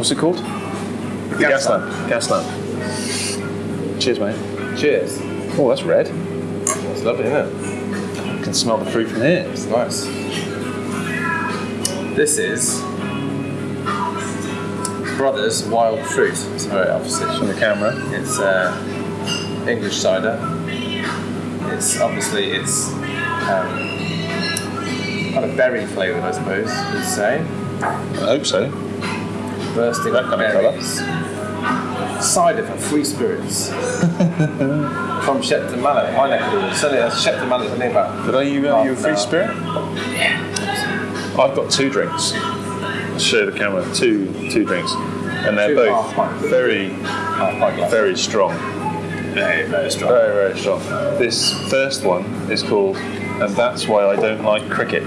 What's it called? Gas gas lamp. Gas lamp. Cheers, mate. Cheers. Oh, that's red. It's lovely, isn't it? I can smell the fruit from here. It's nice. This is Brothers Wild Fruit. It's very opposite. On the camera. It's uh, English cider. It's obviously it's um, kind of berry flavoured, I suppose you'd say. I hope so. Bursting That kind of colour. berries. Cider for free spirits. From Shepton Mallet, my neck of the woods. Certainly, that's Shepton Mallet, isn't it? About Did I you, uh, you a free an hour. spirit? I've got two drinks. I'll show the camera. Two two drinks. And they're Two both very, Half pint glass. very strong. very, very strong. Very, very strong. This first one is called And That's Why I Don't Like Cricket.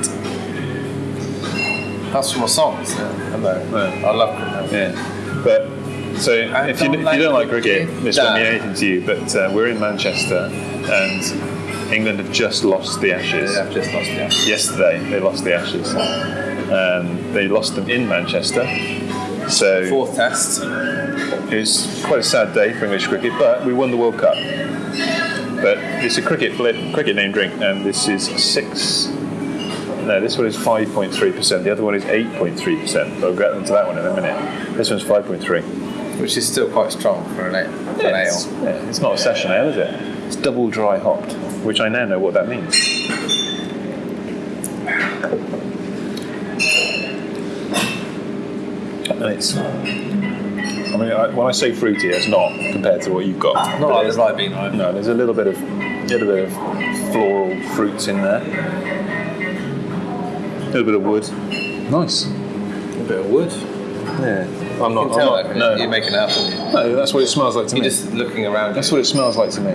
That's from a song, isn't it? Hello. Yeah. I love cricket. Yeah. But so if you, don't if you like don't like cricket, this won't mean anything to you. But uh, we're in Manchester and England have just lost the Ashes. Yeah, I've just lost it. Yesterday they lost the Ashes. Um, they lost them in Manchester. So Fourth test. it was quite a sad day for English cricket, but we won the World Cup. But it's a cricket cricket name drink, and this is six. No, this one is five point three percent. The other one is eight point three percent. But I'll get into that one in a minute. This one's five point three. Which is still quite strong for an, ale- an It's, yeah, it's not a session ale, is it? It's double dry hopped, which I now know what that means. And it's. I mean, I, when I say fruity, it's not compared to what you've got. Not like the Ribena? No, there's a little bit of, little bit of floral fruits in there. A little bit of wood. Nice. A bit of wood. Yeah. I'm not. You can tell I'm not can you? You're making it up, aren't you? no, that's what it smells like to You're me. just looking around. That's what it smells like to me.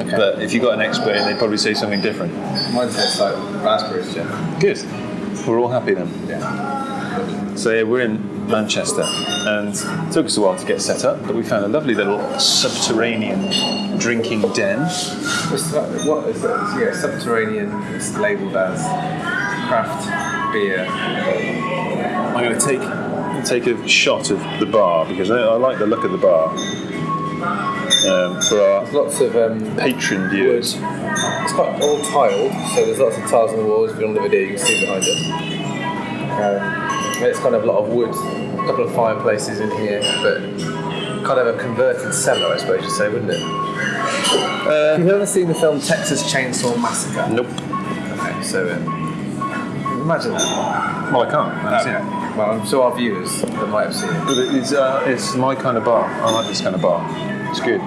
okay. But if you got an expert in, they'd probably say something different. Mine tastes like raspberries, Jim. Good. We're all happy then. Yeah. So yeah, we're in Manchester, and it took us a while to get set up, but we found a lovely little subterranean drinking den. What's that, what is that? Yeah, subterranean. It's labelled as craft beer. I'm going to take take a shot of the bar because I, I like the look of the bar. Um, for our Lots of um, patron wood. viewers, It's quite all tiled, so there's lots of tiles on the walls. If you're on the video, you can see behind us. Um, it's kind of a lot of wood, a couple of fireplaces in here, but kind of a converted cellar, I suppose you'd say, wouldn't it? Have you ever seen the film Texas Chainsaw Massacre? nope. Okay, so um, imagine that. Well, I can't. I haven't seen it. Well, I'm sure our viewers that might have seen it. But it's, uh, it's my kind of bar. I like this kind of bar. It's good.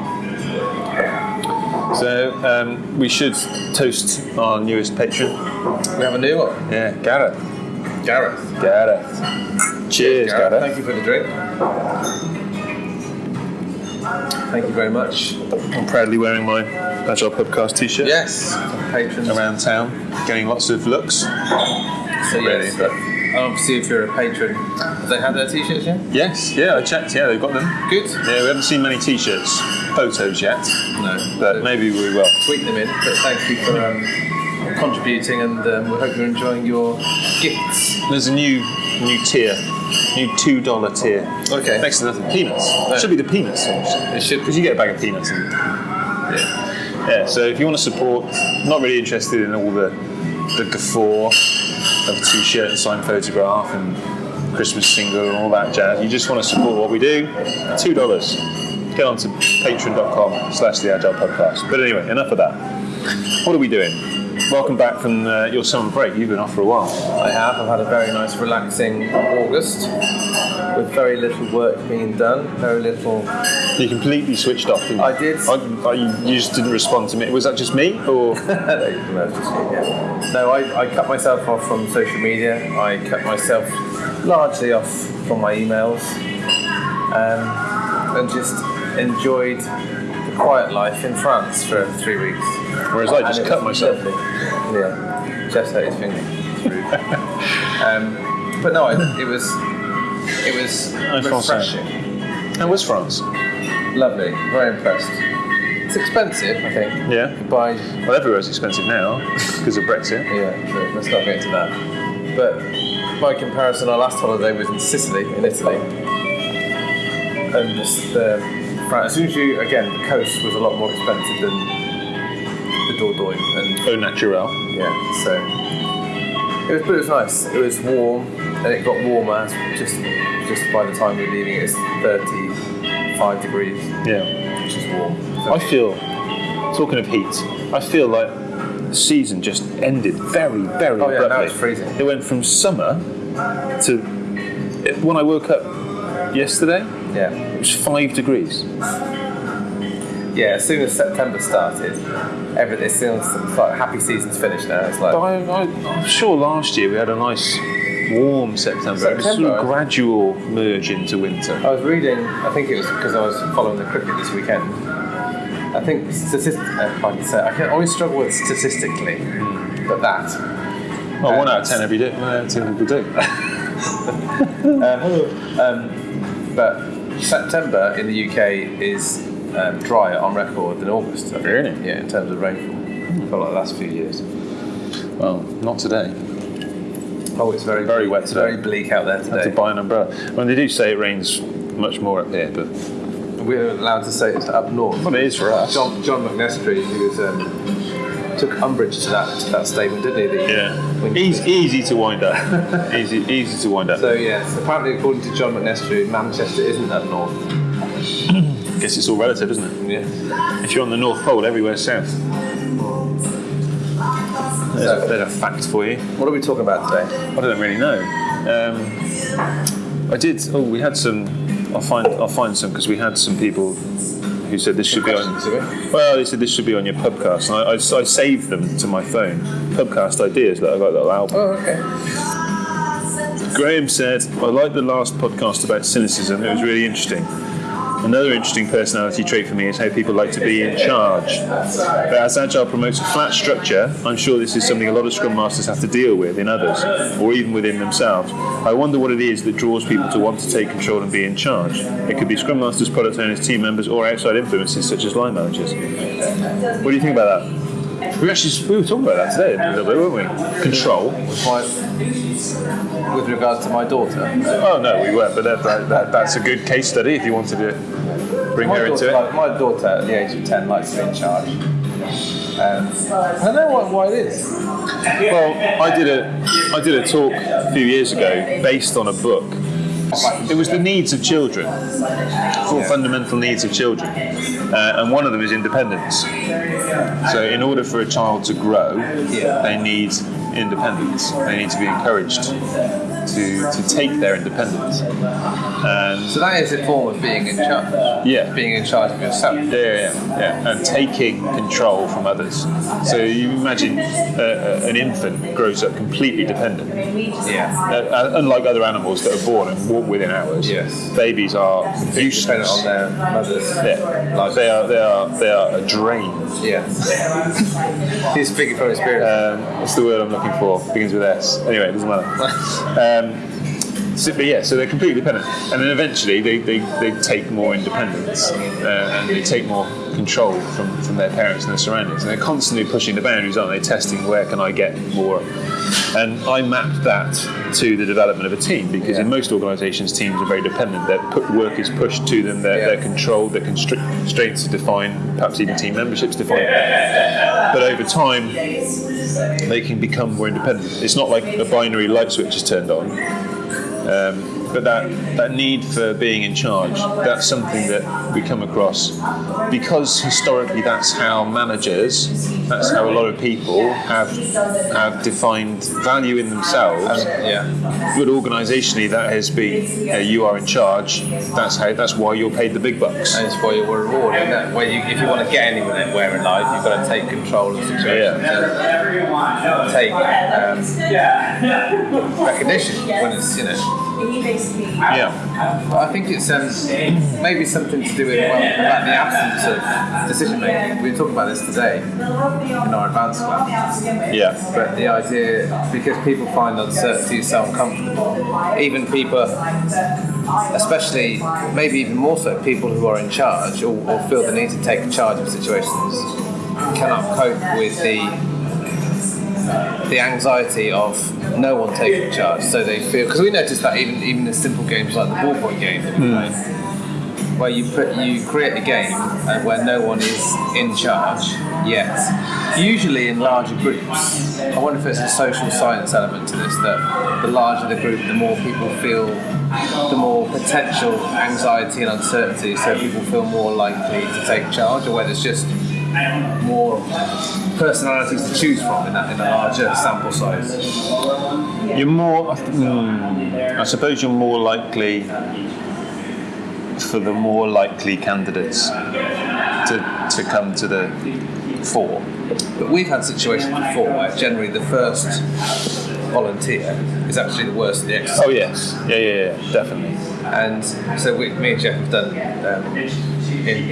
So um, we should toast our newest patron. We have a new one, Yeah, Gareth. Gareth. Gareth. Cheers, Gareth. Thank you for the drink. Thank you very much. I'm proudly wearing my Agile Podcast t-shirt Yes, patrons. around town, getting lots of looks. So Really, yes, but- obviously if you're a patron, have they had their t-shirts yet? Yes, yeah, I checked. Yeah, they've got them. Good. Yeah, we haven't seen many t-shirts, photos yet, No, but maybe we will. tweet them in. But thank you for um, contributing, and um, we hope you're enjoying your gifts. There's a new new tier, new two dollar tier. Okay. Next to nothing, peanuts. Should be the peanuts It should because you get a bag of peanuts. And, Yeah. yeah. So if you want to support, not really interested in all the the guffaw of a t-shirt and signed photograph and Christmas single and all that jazz. You just want to support what we do. Two dollars. Get on to patreon.com slash the agile podcast. But anyway, enough of that. What are we doing? Welcome back from uh, your summer break. You've been off for a while. I have. I've had a very nice, relaxing August with very little work being done. Very little. You completely switched off. Didn't you? I did. I, I, you just didn't respond to me. Was that just me, or no, just me, yeah. No, I, I cut myself off from social media. I cut myself largely off from my emails, um, and just enjoyed the quiet life in France for three weeks. whereas I just cut myself? lovely. Yeah, Jeff's hurt his finger. Um, but no, I, it was it was Francais. refreshing, How was France? lovely, very impressed. It's expensive, I think. Yeah. buy Well, everywhere's expensive now because of Brexit. Yeah, true. Let's not get into that. But by comparison, our last holiday was in Sicily, in Italy, and just the as soon as you again, the coast was a lot more expensive than the Dordogne, and Au naturel. yeah, so it was, but it was nice. It was warm, and it got warmer just just by the time we were leaving. It's 35 degrees, Yeah. which is warm. I feel, talking of heat, I feel like the season just ended very, very Oh, yeah, now abruptly. it's freezing. It went from summer to when I woke up yesterday, yeah. it was five degrees. Yeah, as soon as September started, everything it seems like happy season's finished now. It's like But I, I, I'm sure last year we had a nice warm September. It was sort September. of gradual merge into winter. I was reading. I think it was because I was following the cricket this weekend. I think statistic. Uh, I can say, I can always struggle with statistically, hmm. but that. Well, one out of uh, ten every day. One out of ten people do. But September in the UK is um, drier on record than August. I think. Really? Yeah, in terms of rainfall. For like the last few years. well, not today. Oh, it's very Very wet it's today. Very bleak out there today. Had to buy an umbrella. Well, they do say it rains much more up here, but We're allowed to say it's up north. well, it is for us. John John McNestry, who was um, took umbrage to that to that statement, didn't he? that- Yeah, easy, easy to wind up. easy, easy to wind up. So yes, apparently according to John McNestry, Manchester isn't that north. guess it's all relative, isn't it? Yeah. If you're on the North Pole, everywhere's south. There's, a, So- there's a fact for you. What are we talking about today? I don't really know. Um, I did. Oh, we had some. I'll find. I'll find some because we had some people who said this should be on. Questions, have we? Well, they said this should be on your pubcast, and I, I, I saved them to my phone. Pubcast ideas that I got that little album. Oh, okay. Graham said, I liked the last podcast about cynicism, it was really interesting. Another interesting personality trait for me is how people like to be in charge. But as Agile promotes a flat structure, I'm sure this is something a lot of Scrum Masters have to deal with in others, or even within themselves. I wonder what it is that draws people to want to take control and be in charge. It could be Scrum Masters, product owners, team members, or outside influences such as line managers. What do you think about that? We actually we were talking about that today a little bit, weren't we? Control. With, my, with regards to my daughter. Oh no, we weren't. But that, that, that, that's a good case study if you wanted to bring My her into it. like, my daughter at the age of 10 likes to be in charge. Um, I don't know why, why it is. Well, I did a I did a talk a few years ago based on a book. It was the needs of children, four fundamental needs of children, uh, and one of them is independence. So, in order for a child to grow, they need independence. They need to be encouraged to, to take their independence. And So that is a form of being in charge. Yeah. Being in charge of yourself. Yeah, yeah, yeah, and taking control from others. So you imagine uh, uh, an infant grows up completely dependent, Yeah. uh, uh, unlike other animals that are born and walk within hours. Yes. babies are Dependent useless. on their mothers. Yeah, like they are, they are, they are a drain. Yeah. He's speaking from experience. Um, what's the word I'm looking for? Begins with S. Anyway, it doesn't matter. Um, so, but yeah, so they're completely dependent, and then eventually they, they, they take more independence uh, and they take more control from, from their parents and their surroundings, and they're constantly pushing the boundaries, aren't they? Testing where can I get more, and I mapped that to the development of a team because in most organisations, teams are very dependent. Their work is pushed to them, they're, Yeah. they're controlled, their constr- constraints are defined, perhaps even team memberships defined. But over time, they can become more independent. It's not like a binary light switch is turned on. Um, but that, that need for being in charge, that's something that we come across because historically that's how managers, that's how a lot of people have have defined value in themselves. yeah. But organisationally, that has been you, know, you are in charge. That's how. That's why you're paid the big bucks. And it's why you're rewarded. Where you, if you want to get anywhere in life, you've got to take control of situations. and Take um, recognition when it's, you know. Yeah. But I think it's um, maybe something to do with well, about the absence of decision making. We were talking about this today in our advanced class. Yeah. But the idea, because people find uncertainty so uncomfortable, even people, especially maybe even more so, people who are in charge or, or feel the need to take charge of situations, cannot cope with the the anxiety of no one taking charge. So they feel because we noticed that even even in simple games like the ballpoint game that we play, where you put you create a game uh, where no one is in charge yet. Usually in larger groups, I wonder if there's a social science element to this. That the larger the group, the more people feel, the more potential anxiety and uncertainty. So people feel more likely to take charge, or whether it's just more personalities to choose from in that in a larger sample size. You're more. hmm, I suppose you're more likely for the more likely candidates to to come to the fore. But we've had situations before where generally the first volunteer is actually the worst of the exercise. Oh yes, yeah, yeah, yeah, definitely. And so we, me and Jeff have done um, in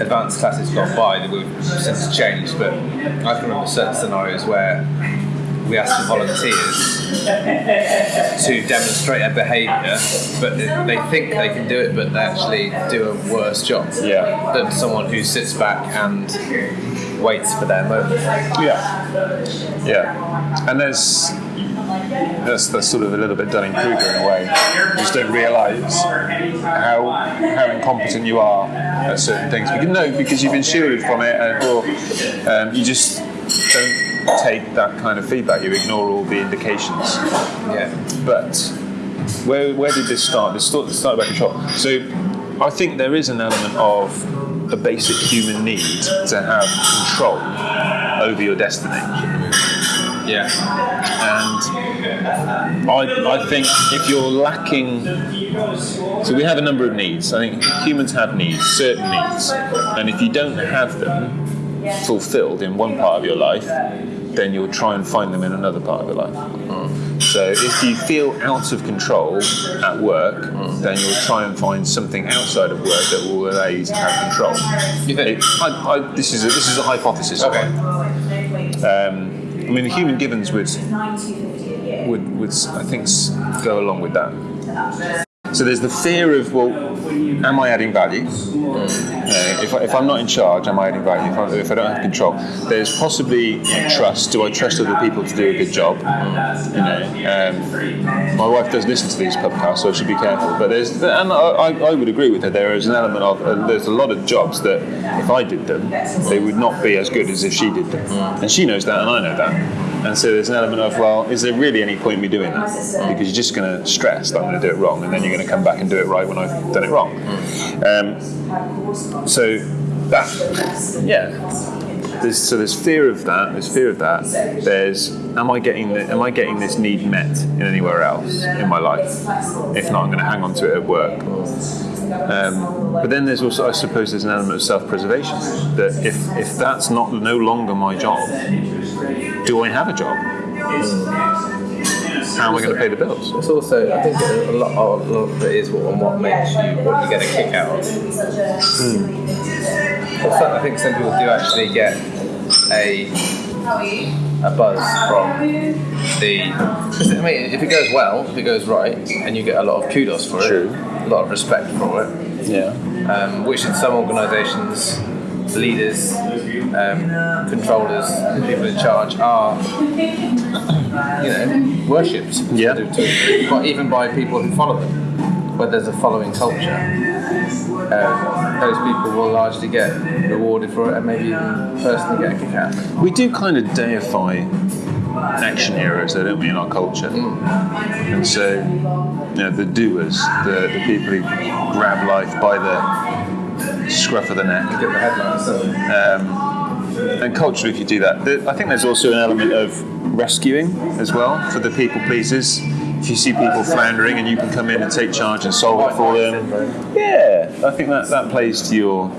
advanced classes gone by that we've since changed, but I can remember certain scenarios where we asked the volunteers to demonstrate a behaviour, but they think they can do it, but they actually do a worse job Yeah. than someone who sits back and waits for their moment. Yeah, yeah, and there's that's, that's sort of a little bit Dunning Kruger in a way. You just don't realise how how incompetent you are at certain things. Because no, because you've been shielded from it, and, or um, you just don't take that kind of feedback. You ignore all the indications. Yeah. But where, where did this start? This start- started by shop. So I think there is an element of a basic human need to have control over your destiny. Yeah. And I, I think if you're lacking, so we have a number of needs. I think humans have needs, certain needs, and if you don't have them fulfilled in one part of your life, then you'll try and find them in another part of your life. So if you feel out of control at work, then you'll try and find something outside of work that will allow you to have control. You think? It- I, I, this is a, this is a hypothesis. Okay. Um, I mean, the human givens would would, would I think go along with that. So there's the fear of well, am I adding value? Uh, if, I, I'm not in charge, am I adding value? If I, if I don't have control, there's possibly trust. Do I trust other people to do a good job? You know, um, my wife does listen to these podcasts, so I should be careful. But there's, and I, I I would agree with her. There is an element of uh, there's a lot of jobs that if I did them, they would not be as good as if she did them, and she knows that, and I know that. And so there's an element of, well, is there really any point in me doing that? Because you're just going to stress that I'm going to do it wrong, and then you're going to come back and do it right when I've done it wrong. Um, so that, yeah. There's, so there's fear of that. There's fear of that. There's, am I getting the, am I getting this need met in anywhere else in my life? If not, I'm going to hang on to it at work. Um, but then there's also, I suppose, there's an element of self-preservation that if if that's not no longer my job, do I have a job? How am I going to pay the bills? It's also, I think a lot, of, a lot of it is what, on what makes you, what you get a kick out of. Well, some- I think some people do actually get a a buzz from the. 'cause, I mean, if it goes well, if it goes right, and you get a lot of kudos for it, True. a lot of respect for it, Yeah. um, which in some organisations, leaders, um, controllers, people in charge are, you know, worshipped. Yeah. to- even by people who follow them, where there's a following culture, um, those people will largely get rewarded for it and maybe even personally get a kick out. of it. We do kind of deify action heroes, though, don't we, in our culture? And so, you know, the doers, the, the people who grab life by the scruff of the neck. Get the headlines. Um, and culturally, if you do that, I think there's also an element of rescuing as well for the people pleasers. If you see people floundering and you can come in and take charge and solve it for them, yeah, I think that, that plays to your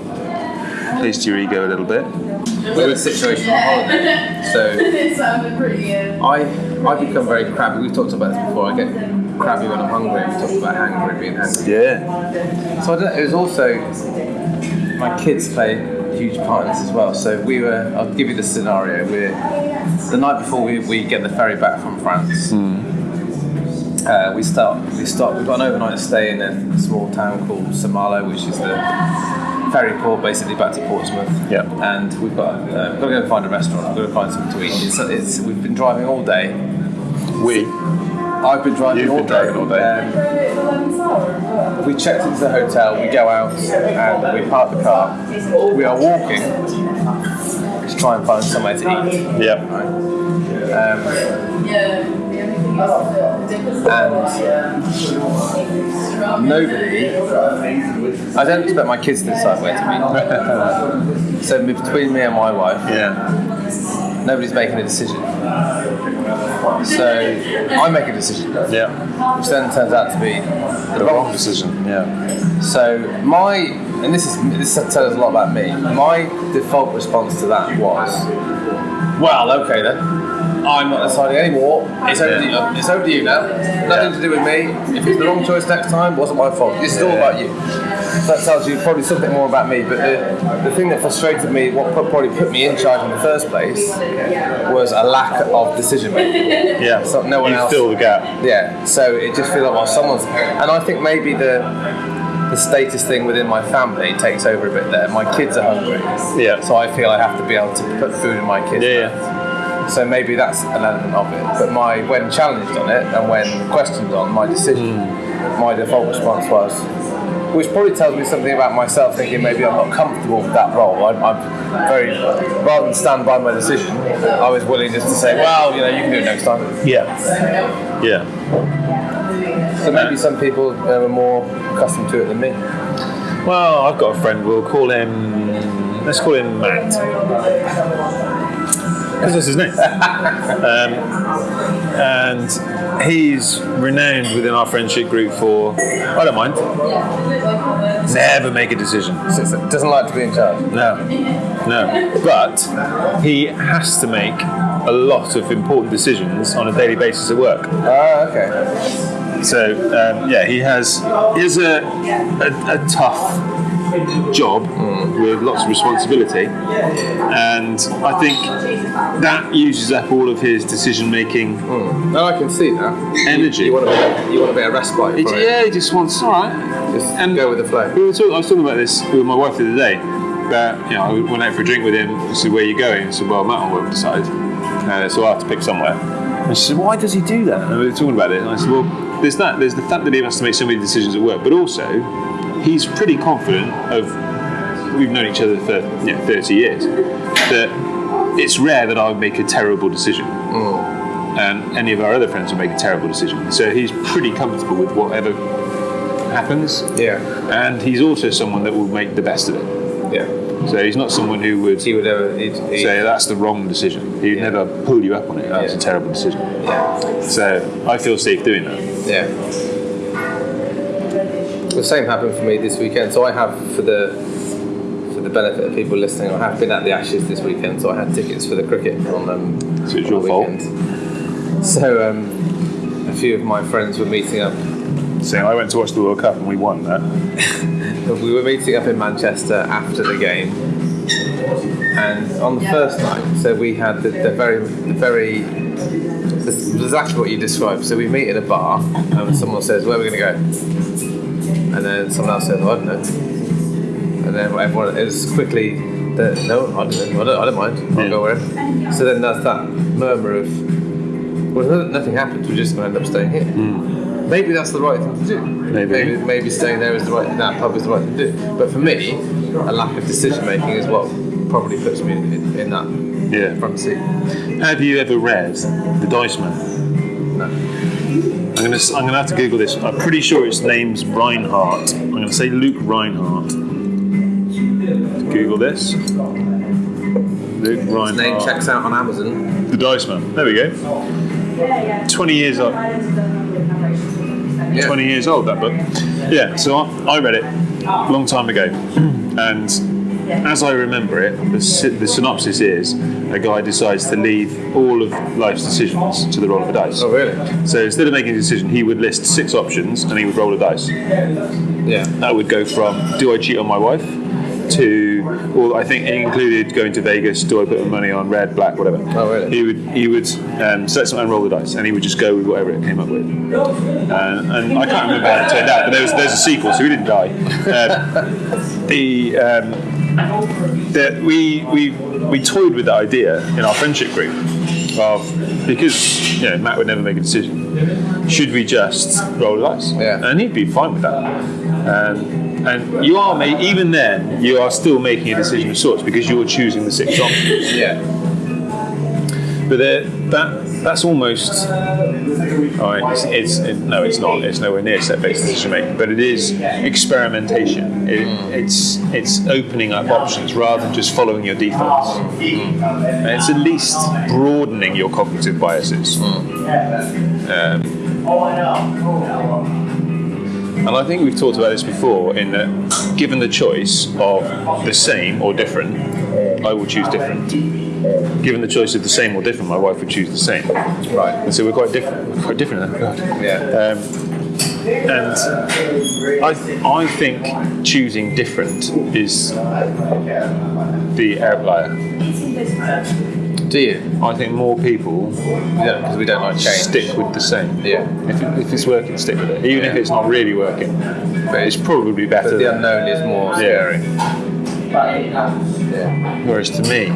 plays to your ego a little bit. We had a situation on holiday, so it sounded pretty good. I I become very crabby. We've talked about this before. I get crabby when I'm hungry. We've talked about hangry, being hungry. Yeah, So I don't, it was also my kids play a huge part in this as well. So we were. I'll give you the scenario. We're the night before we, we get the ferry back from France. Uh, we start. We start. We've got an overnight stay in a small town called Saint-Malo, which is the ferry port, basically back to Portsmouth. Yeah. And we've got uh, we've got to go find a restaurant. We've got to find something to eat. It's, it's we've been driving all day. We. I've been driving You've all been day. driving all day. Um, we checked into the hotel, we go out and we park the car. We are walking to try and find somewhere to eat. Yeah. Um, and nobody, I don't expect my kids to decide where to meet. so between me and my wife, Yeah. Nobody's making a decision. So I make a decision, Yeah. which then turns out to be The wrong decision. Yeah. So my, and this is this tells us a lot about me. My default response to that was, well, okay then. I'm not deciding anymore. It's over, to you, it's over to you now. Nothing to do with me. If it's the wrong choice next time, it wasn't my fault. It's is all about you. So that tells you probably something more about me. But the, the thing that frustrated me, what pro- probably put me in charge in the first place, was a lack of decision making. Yeah. So no one you else- fill the gap. Yeah, so it just feels like well, someone's, and I think maybe the the status thing within my family takes over a bit there. My kids are hungry, Yeah. so I feel I have to be able to put food in my kids' Yeah. So maybe that's an element of it. But my when challenged on it and when questioned on my decision, Hmm. my default response was. Which probably tells me something about myself, thinking maybe I'm not comfortable with that role. I'm, I'm very, rather than stand by my decision, I was willing just to say, well, you know, you can do it next time. Yeah. Yeah. So maybe some people are more accustomed to it than me. Well, I've got a friend. We'll call him. Let's call him Matt. Because that's his name. um, and he's renowned within our friendship group for. I don't mind. Never make a decision. Doesn't like to be in charge. No, no. But he has to make a lot of important decisions on a daily basis at work. Ah, okay. So um, yeah, he has he has a a, a tough job with lots of responsibility, and I think that uses up all of his decision making No, I can see that. energy. You want to be, you want to be a respite it. yeah, he just wants all right. Just And- go with the flow. We were talking, I was talking about this with my wife the other day. That you know, I went out for a drink with him. I said, "Where are you going?" I said, "Well, Matt will decide." Uh, so I have to pick somewhere. And she said, "Why does he do that?" And we were talking about it. And I said, "Well, there's that. There's the fact that he has to make so many decisions at work, but also he's pretty confident of. We've known each other for you know, 30 years. That it's rare that I would make a terrible decision." And any of our other friends will make a terrible decision. So he's pretty comfortable with whatever happens. Yeah. And he's also someone that will make the best of it. Yeah. So he's not someone who would He would ever. He'd, he'd, say that's the wrong decision. He would Yeah. never pull you up on it. That's Yeah. a terrible decision. yeah. So I feel safe doing that. Yeah. The same happened for me this weekend. So I have for the for the benefit of people listening, I have been at the Ashes this weekend. So I had tickets for the cricket on um, So it's on your the fault. weekend. So um, a few of my friends were meeting up. So I went to watch the World Cup and we won that. We were meeting up in Manchester after the game, and on the first night, so we had the, the very, the very, this is exactly what you described. So we meet in a bar, and someone says, "Where are we going to go?" And then someone else says, "I don't know." And then everyone is quickly, the, "No, I don't know. I don't, I don't mind. I'll Yeah. go wherever." So then there's that murmur of, "Well, no- nothing happens. We're just going to end up staying here." Hmm. Maybe that's the right thing to do. Maybe. maybe, maybe staying there is the right. That pub is the right thing to do. But for me, a lack of decision making is what probably puts me in, in that Yeah. front seat. Have you ever read The Dice Man? No. I'm gonna I'm gonna have to Google this. I'm pretty sure its name's Rhinehart. I'm gonna say Luke Rhinehart. Google this. Luke Rhinehart. Name checks out on Amazon. The Dice Man. There we go. 20 years old. Yeah. 20 years old, that book. Yeah, so I, I read it a long time ago. And as I remember it, the, the synopsis is a guy decides to leave all of life's decisions to the roll of a dice. Oh really? So instead of making a decision, he would list six options and he would roll a dice. Yeah. That would go from do I cheat on my wife to, well, I think it included going to Vegas. Do I put my money on red, black, whatever? Oh, really? He would he would um, set some and roll the dice, and he would just go with whatever it came up with. And, and I can't remember how it turned out, but there was there's a sequel, so he didn't die. Um, the um, that we we we toyed with the idea in our friendship group of because you know Matt would never make a decision. Should we just roll the dice? Yeah. and he'd be fine with that. Um, and you are, ma- even then, you are still making a decision of sorts because you're choosing the six options. Yeah. But there- that that's almost. Right, it's, it's it, no, it's not. It's nowhere near set-based decision making, but it is experimentation. It, hmm. It's it's opening up options rather than just following your defaults, hmm. and it's at least broadening your cognitive biases. Hmm. Um, and I think we've talked about this before. In that, given the choice of the same or different, I will choose different. Given the choice of the same or different, my wife would choose the same. Right. And so we're quite different. Quite different. God. Yeah. Um, and I, I think choosing different is the outlier. Do you? I think more people Yeah, because we don't like change. stick with the same. Yeah. If, it, if it's working, stick with it. Even if it's not really working, but it's probably better. But the unknown is more scary. Yeah. Whereas to me,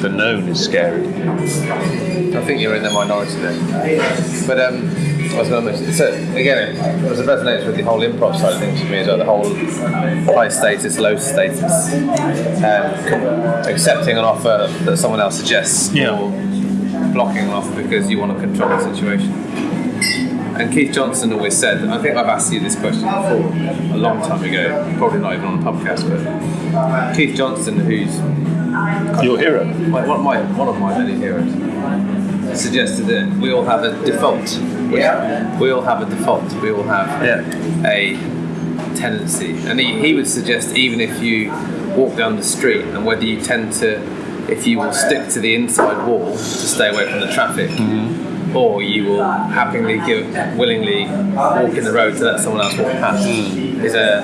the known is scary. I think you're in the minority there. But um, I was going so again, it was a resonates with the whole improv side of things for me as well, the whole high status, low status, um, accepting an offer that someone else suggests Yeah. or blocking an offer because you want to control the situation. And Keith Johnstone always said, I think I've asked you this question before, a long time ago, probably not even on the podcast, but Keith Johnstone, who's Your hero. my, one, of my, one of my many heroes suggested that we all have a default. Yeah. We all have a default. We all have Yeah. a tendency. And he, he would suggest even if you walk down the street and whether you tend to, if you will stick to the inside wall to stay away from the traffic, mm-hmm. Or you will happily give, willingly walk in the road to let someone else walk past, hmm. is a,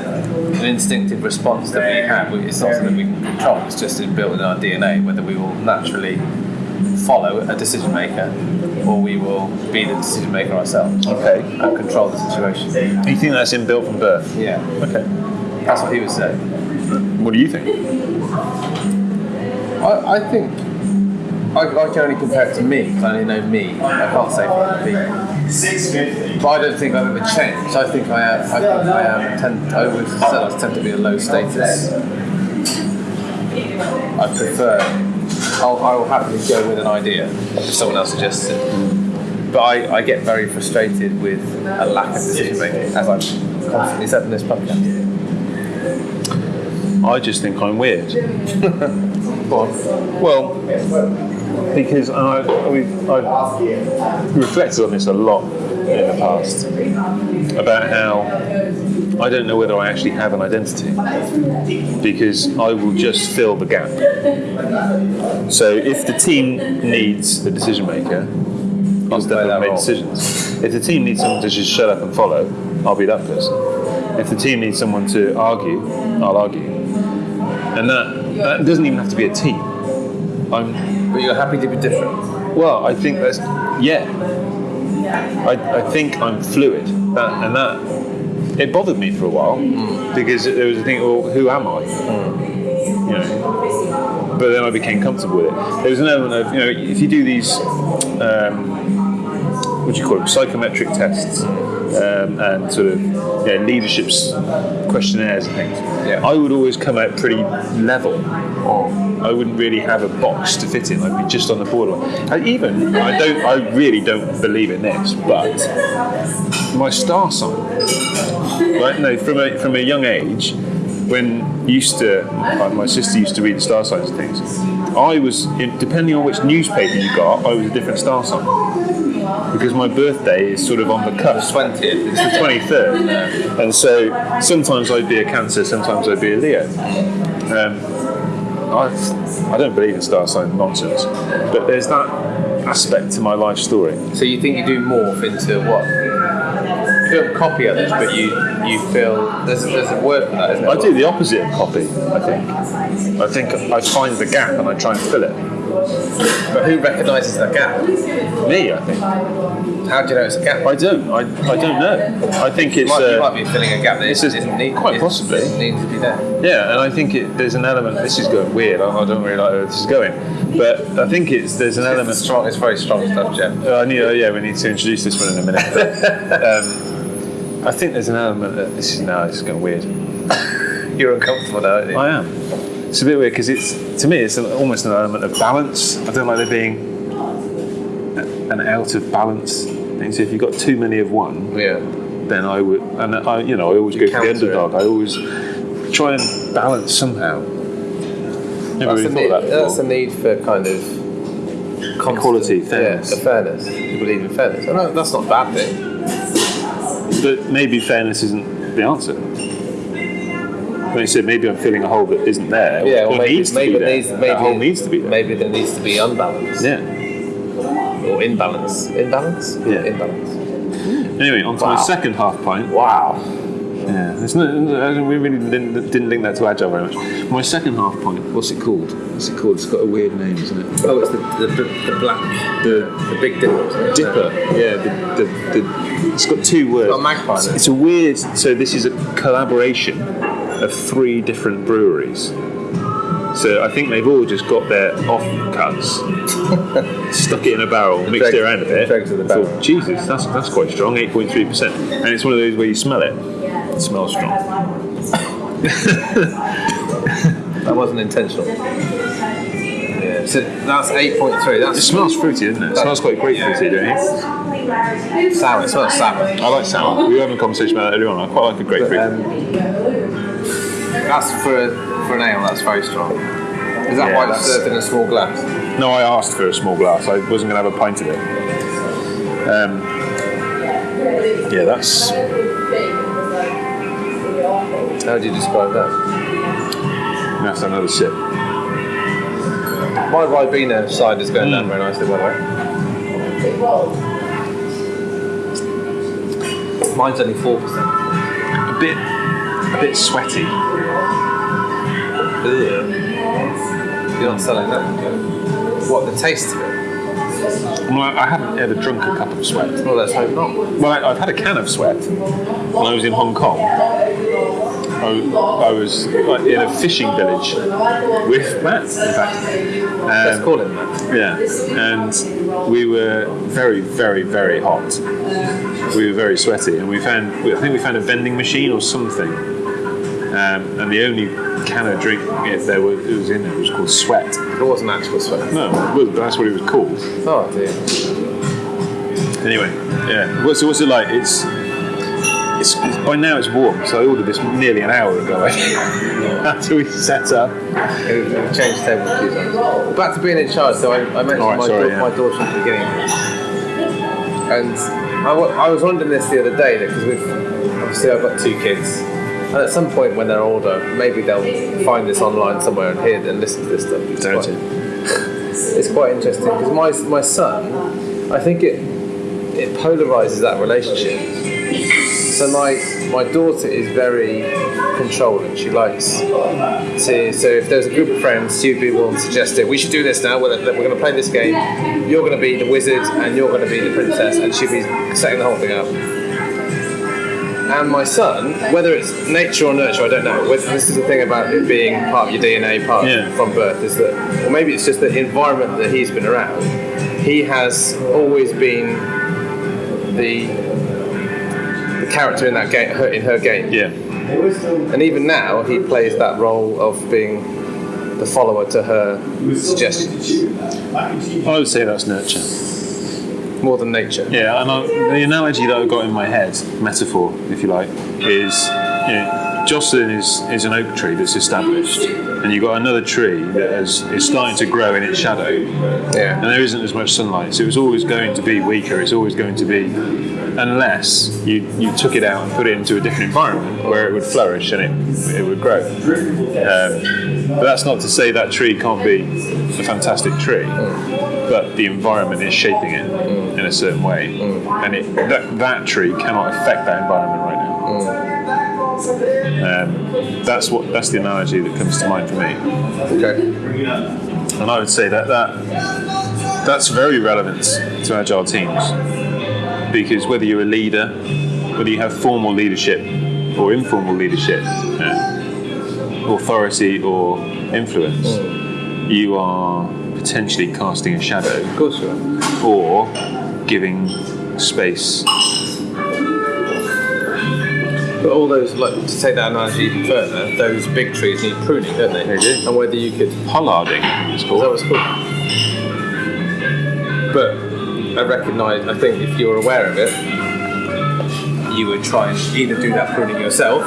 an instinctive response that we have. It's not something we can control. It's just built in our DNA whether we will naturally follow a decision maker or we will be the decision maker ourselves Okay. and control the situation. You think that's inbuilt from birth? Yeah, Okay. that's what he would say. What do you think? I, I think I, I can only compare it to me because I only know me. I can't say for other people. But I don't think I've ever changed. I think I am. I think I am. Tend, I would say I tend to be a low status. I prefer. I'll, I will happily go with an idea if someone else suggests it. But I, I get very frustrated with a lack of decision making, as I've constantly said in this podcast. I just think I'm weird. Well, because I, we've, I've reflected on this a lot in the past about how I don't know whether I actually have an identity because I will just fill the gap. So if the team needs a decision maker, I'll step up and make decisions. If the team needs someone to just shut up and follow, I'll be that person. If the team needs someone to argue, I'll argue. And that, that doesn't even have to be a team. I'm But you're happy to be different. well, I think that's yeah. I, I think I'm fluid, that, and that it bothered me for a while hmm. because there was a thing. Well, who am I? Hmm. You know. But then I became comfortable with it. There was an element of you know if you do these. Um, what do you call them? Psychometric tests hmm. Um, and sort of yeah, leadership questionnaires and things. Yeah. I would always come out pretty level. I wouldn't really have a box to fit in. I'd be just on the borderline. I even I don't. I really don't believe in this, but my star sign. Right? No, from a from a young age, when used to like my sister used to read the star signs and things. I was depending on which newspaper you got, I was a different star sign because my birthday is sort of on the cusp. Twentieth. It's the 23rd. And so sometimes I'd be a Cancer, sometimes I'd be a Leo. Um, I, I don't believe in star sign nonsense, but there's that aspect to my life story. So you think you do morph into what? You don't copy others, but you you feel there's there's a word for that, isn't there? I do the opposite of copy, I think. I think I find the gap and I try and fill it. But who recognises that gap? Me, I think. How do you know it's a gap? I don't. I, I don't know. I think You it's. might, you uh, might be filling a gap that is isn't need, quite possibly. doesn't to be there. Yeah, and I think it, there's an element. This is going weird. I, I don't really like where this is going, but I think it's there's an It's element. strong. It's very strong stuff, Jeff. Uh, I need, uh, yeah, we need to introduce this one in a minute. But, um, I think there's an element that this is now. This is going weird. You're uncomfortable now, aren't you? I am. It's a bit weird because it's to me it's almost an element of balance. I don't like there being a- an out of balance thing. So if you've got too many of one, yeah. then I would, and I, you know, I always go for the counter it. underdog. I always try and balance somehow. Never That's, really need, that that's a need for kind of constant, Equality, fairness. Yeah, fairness. You believe in fairness. And that- that's not a bad thing. But maybe fairness isn't the answer. When you said maybe I'm filling a hole that isn't there, Yeah, or or maybe, needs to be there. needs maybe that hole needs to be there. Maybe there needs to be unbalance Yeah. Or imbalance. Imbalance. Yeah. Imbalance. Anyway, on to my second half pint. Wow. Yeah, there's no, don't- we really didn't, didn't link that to agile very much. My second half point. What's it called? What's it called? It's got a weird name, isn't it? Oh, it's the the, the, the black The the big dipper. Dipper. Yeah, the, the, the, it's got two words. got a magpie in. It's a weird. So this is a collaboration of three different breweries. So I think they've all just got their offcuts, stuck it in a barrel, mixed dregs- it around a bit. dregs of the thought, barrel. Jesus, that's that's quite strong, eight point three percent, and it's one of those where you smell it. It smells strong. That wasn't intentional. Yeah. So that's eight point three. It smells fruity, doesn't it? It smells quite grapefruity, don't you? sour. It smells sour. I like sour. We were having a conversation about that earlier on. I quite like a grapefruit. Um, that's for a, for an ale. That's very strong. Is that Yeah, why it's served in a small glass? No, I asked for a small glass. I wasn't going to have a pint of it. Um, yeah, that's How do you describe that? that's another sip. My Ribena side is going down Mm. very nicely, by the way. Mine's only four percent. A bit, a bit sweaty. You're not selling that. What the taste of it? Well, I haven't ever drunk a cup of sweat. Well, let's hope not. Well, I, I've had a can of sweat when I was in Hong Kong. I, I was in a fishing village with Matt, in fact. Let's Um, call it that. Yeah, and we were very, very, very hot. We were very sweaty, and we found I think we found a vending machine or something, um, and the only can of drink it, there was, it was in there was called Sweat. It wasn't actual sweat. No, well, that's what it was called. Oh dear. Anyway, yeah. What's, what's it like? It's, it's, by now it's warm, so I ordered this nearly an hour ago. After we set up. We've we've changed tables a few times. Back to being in charge. So I, I mentioned Alright, my, sorry, dau- yeah. my daughter at the beginning, and I, was wondering this the other day because we've obviously I've got two kids, and at some point when they're older, maybe they'll find this online somewhere and hear and listen to this stuff. It's Don't quite- you? it's quite interesting because my my son, I think it it polarizes that relationship. So my my daughter is very controlling. She likes to. So if there's a group of friends, she'd be one suggesting we should do this now. We're, we're going to play this game. You're going to be the wizard and you're going to be the princess, and she'd be setting the whole thing up. And my son, whether it's nature or nurture, I don't know. Whether- This is the thing about it being part of your DNA, part Yeah. from birth, is that, or maybe it's just the environment that he's been around. He has always been the the character in that game, her, in her game. Yeah. And even now, he plays that role of being the follower to her suggestions I would say that's nurture. More than nature. Yeah, and I, the analogy that I've got in my head, metaphor, if you like, is you know, Jocelyn is, is an oak tree that's established, and you've got another tree that is, is starting to grow in its shadow, yeah. and there isn't as much sunlight, so it's always going to be weaker, it's always going to be, unless you, you took it out and put it into a different environment where it would flourish and it, it would grow. Um, but that's not to say that tree can't be a fantastic tree but the environment is shaping it a certain way, mm. and it, that, that tree cannot affect that environment right now. Mm. Um, that's what that's the analogy that comes to mind for me, Okay. and I would say that that that's very relevant to agile teams. Because whether you're a leader, whether you have formal leadership or informal leadership, you know, authority or influence, mm. you are potentially casting a shadow. Of course you are. or giving space. But all those, like to take that analogy even further, those big trees need pruning, don't they? They do. And whether you could Pollarding, it's Is that called. what it's called? But I recognise, I think if you're aware of it, you would try and either do that pruning yourself,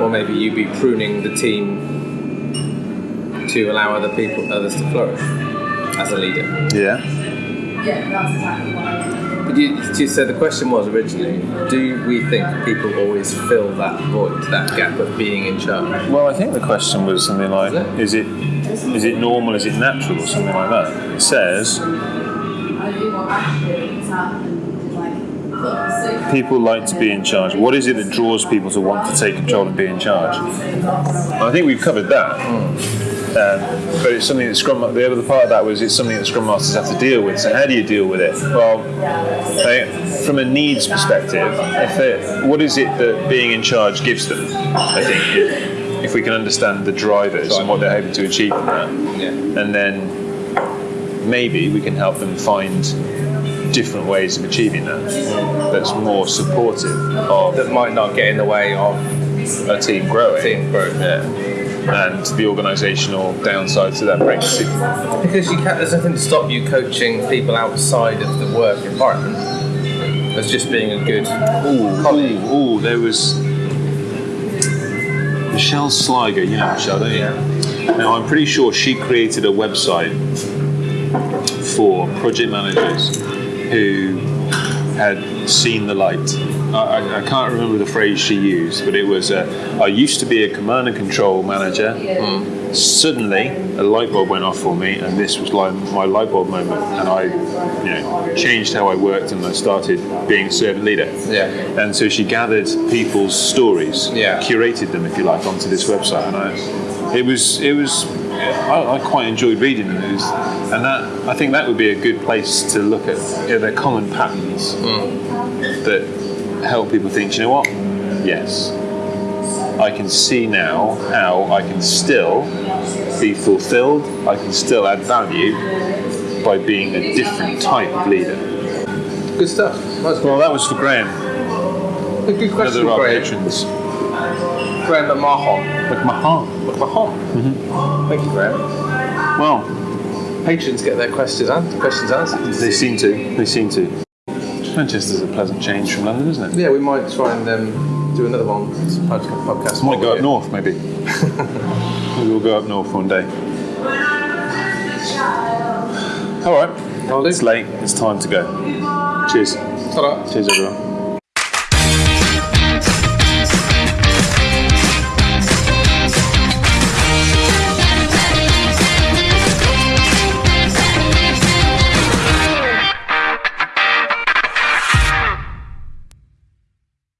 or maybe you'd be pruning the team to allow other people, others to flourish as a leader. Yeah. Yeah, that's exactly what I mean. But you, you said the question was originally, do we think people always fill that void, that gap of being in charge? Well, I think the question was something like, is it is it normal, is it natural, or something like that. It says I do what actually it's happened, like, look, so people like to be in charge. What is it that draws people to want to take control and be in charge? I think we've covered that. Hmm. Um, but it's something that Scrum. The other part of that was it's something that Scrum Masters have to deal with. So how do you deal with it? Well, I- from a needs perspective, if it, what is it that being in charge gives them? I think if, if we can understand the drivers and what they're hoping to achieve from that, Yeah. and then maybe we can help them find different ways of achieving that. That's more supportive of That might not get in the way of a team growing. team growth. Yeah. And the organisational downsides that that brings. Because you can't, there's nothing to stop you coaching people outside of the work environment as just being a good Ooh, colleague. ooh, ooh, there was Michele Sliger, you know Michele, don't you? Now I'm pretty sure she created a website for project managers who had seen the light. I, I, I can't remember the phrase she used, but it was uh, I used to be a command and control manager. Suddenly, a light bulb went off for me, and this was like my light bulb moment. And I, you know, changed how I worked, and I started being a servant leader. Yeah. And so she gathered people's stories, Yeah. curated them, if you like, onto this website, and I, it was it was I, I quite enjoyed reading them. It was, and that I think that would be a good place to look at you know, their common patterns that help people think. "Do You know what? Yes, I can see now how I can still be fulfilled. I can still add value by being a different type of leader. Good stuff. That's Well, that was for Graham. a good question, Another of our Graham. patrons. Graham McMahon. McMahon. McMahon. Mm-hmm. Thank you, Graham. Well, Patrons get their questions, an- questions answered. they seem to. They seem to. Manchester's a pleasant change from London, isn't it? Yeah, we might try and um, do another one. Podcast. Might go up north, maybe. maybe we'll go up north one day. All right. It's late. It's time to go. Cheers. Ta-da. Cheers, everyone.